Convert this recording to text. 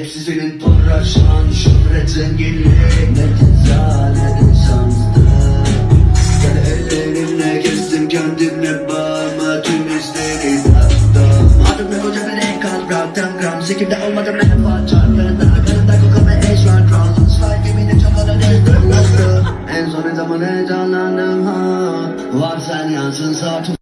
Hepsi senin para, şan, şöhret, zenginlik Ne güzel, ne de şanslı ellerimle kestim kendimle bağıma tüm istedi tattım Adım ne koca bir ekran, bıraktım gram. Sikimde olmadım en façar Yanında, yanında koku ve eş var Trabzon slide gemine çabadan ezdim En son ne zaman heyecanlandım ha? Var sen yansın saat